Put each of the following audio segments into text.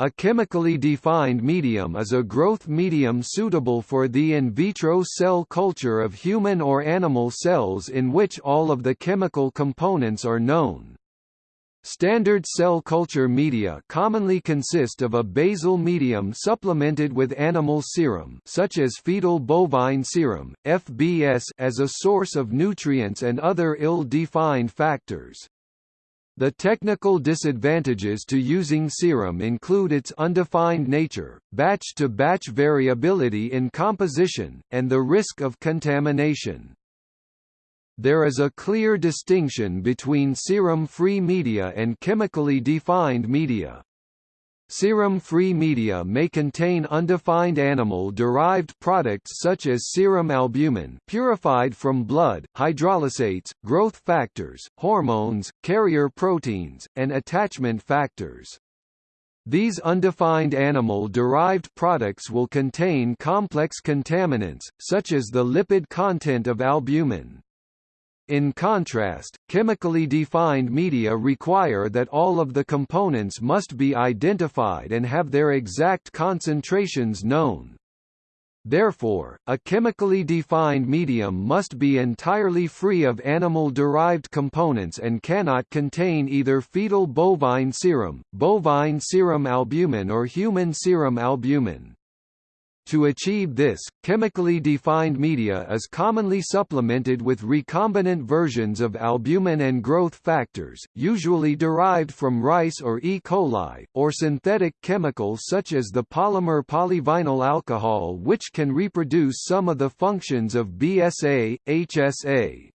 A chemically defined medium is a growth medium suitable for the in vitro cell culture of human or animal cells in which all of the chemical components are known. Standard cell culture media commonly consist of a basal medium supplemented with animal serum such as fetal bovine serum, FBS as a source of nutrients and other ill-defined factors. The technical disadvantages to using serum include its undefined nature, batch-to-batch -batch variability in composition, and the risk of contamination. There is a clear distinction between serum-free media and chemically defined media. Serum-free media may contain undefined animal-derived products such as serum albumin purified from blood, hydrolysates, growth factors, hormones, carrier proteins, and attachment factors. These undefined animal-derived products will contain complex contaminants, such as the lipid content of albumin. In contrast, chemically defined media require that all of the components must be identified and have their exact concentrations known. Therefore, a chemically defined medium must be entirely free of animal-derived components and cannot contain either fetal bovine serum, bovine serum albumin or human serum albumin. To achieve this, chemically defined media is commonly supplemented with recombinant versions of albumin and growth factors, usually derived from rice or E. coli, or synthetic chemicals such as the polymer polyvinyl alcohol which can reproduce some of the functions of BSA, HSA.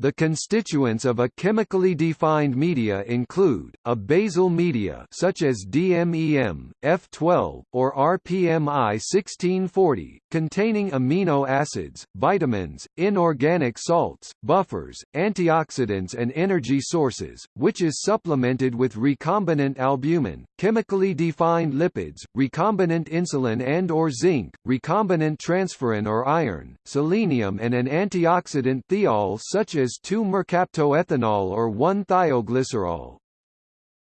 The constituents of a chemically defined media include, a basal media such as DMEM, F12, or RPMI 1640, containing amino acids, vitamins, inorganic salts, buffers, antioxidants and energy sources, which is supplemented with recombinant albumin, chemically defined lipids, recombinant insulin and or zinc, recombinant transferrin or iron, selenium and an antioxidant thiol such as 2-mercaptoethanol or 1-thioglycerol.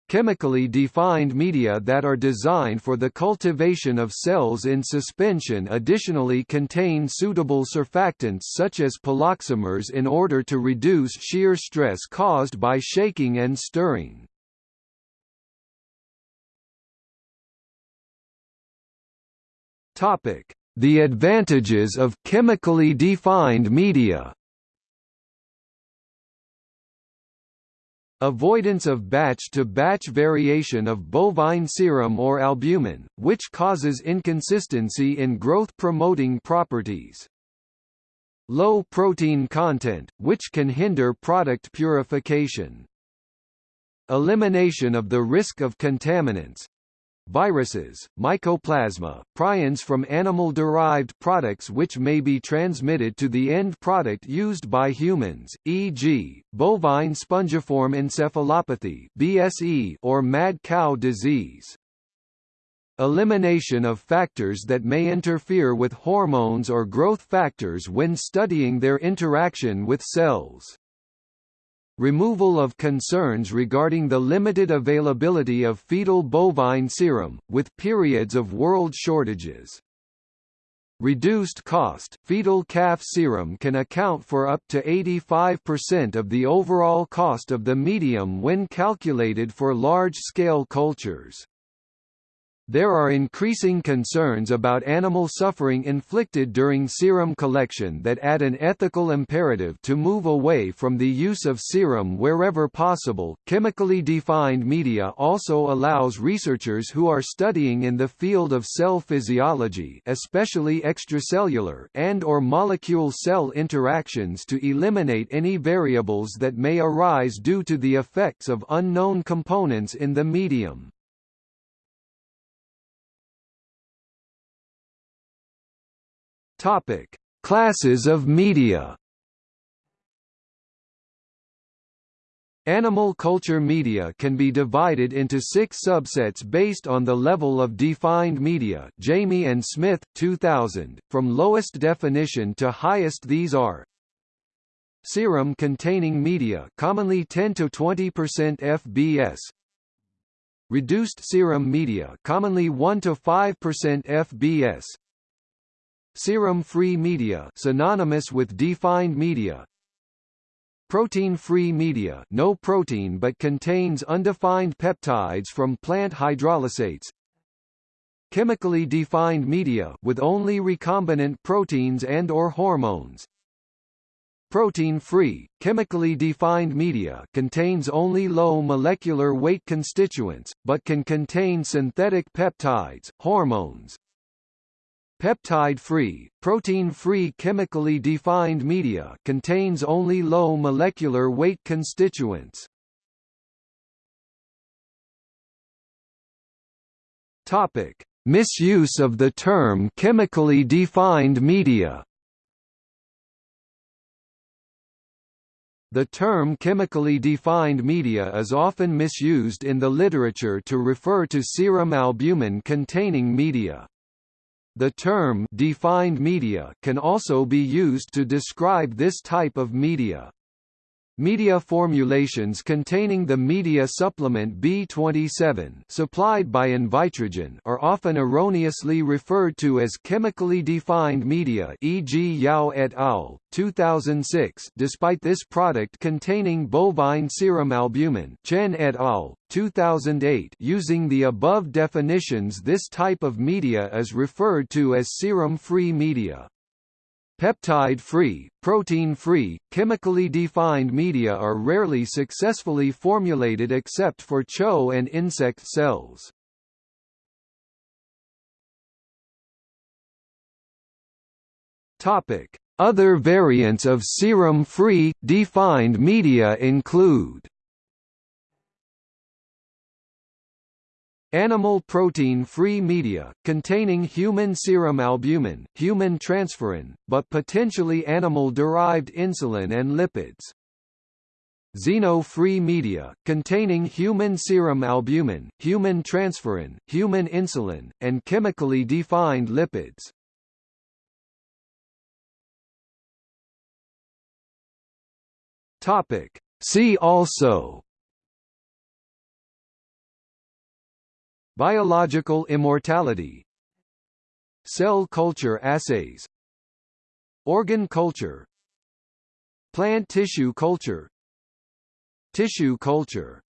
Chemically defined media that are designed for the cultivation of cells in suspension additionally contain suitable surfactants such as poloxamers in order to reduce shear stress caused by shaking and stirring. The advantages of chemically defined media Avoidance of batch-to-batch -batch variation of bovine serum or albumin, which causes inconsistency in growth-promoting properties. Low protein content, which can hinder product purification. Elimination of the risk of contaminants, viruses, mycoplasma, prions from animal-derived products which may be transmitted to the end product used by humans, e.g., bovine spongiform encephalopathy (BSE) or mad cow disease. Elimination of factors that may interfere with hormones or growth factors when studying their interaction with cells. Removal of concerns regarding the limited availability of fetal bovine serum, with periods of world shortages. Reduced cost fetal calf serum can account for up to 85% of the overall cost of the medium when calculated for large-scale cultures. There are increasing concerns about animal suffering inflicted during serum collection that add an ethical imperative to move away from the use of serum wherever possible. Chemically defined media also allows researchers who are studying in the field of cell physiology, especially extracellular and or molecule cell interactions to eliminate any variables that may arise due to the effects of unknown components in the medium. Topic: Classes of media. Animal culture media can be divided into six subsets based on the level of defined media. Jayme and Smith, 2000, from lowest definition to highest these are Serum containing media commonly 10 to 20% FBS reduced serum media commonly 1 to 5% FBS serum-free media synonymous with defined media. Protein-free media no protein but contains undefined peptides from plant hydrolysates. Chemically defined media with only recombinant proteins and or hormones. Protein-free, chemically defined media contains only low molecular weight constituents, but can contain synthetic peptides, hormones, Peptide-free, protein-free chemically defined media contains only low molecular weight constituents. Topic: Misuse of the term chemically defined media. The term chemically defined media is often misused in the literature to refer to serum albumin containing media. The term defined media can also be used to describe this type of media. Media formulations containing the media supplement B27 supplied by Invitrogen are often erroneously referred to as chemically defined media e.g. Yao et al. 2006 despite this product containing bovine serum albumin Chen et al. 2008 using the above definitions this type of media is referred to as serum-free media. Peptide-free, protein-free, chemically defined media are rarely successfully formulated except for CHO and insect cells. Other variants of serum-free, defined media include Animal protein-free media, containing human serum albumin, human transferrin, but potentially animal-derived insulin and lipids. Xeno-free media, containing human serum albumin, human transferrin, human insulin, and chemically defined lipids. See also Biological immortality. Cell culture assays. Organ culture. Plant tissue culture. Tissue culture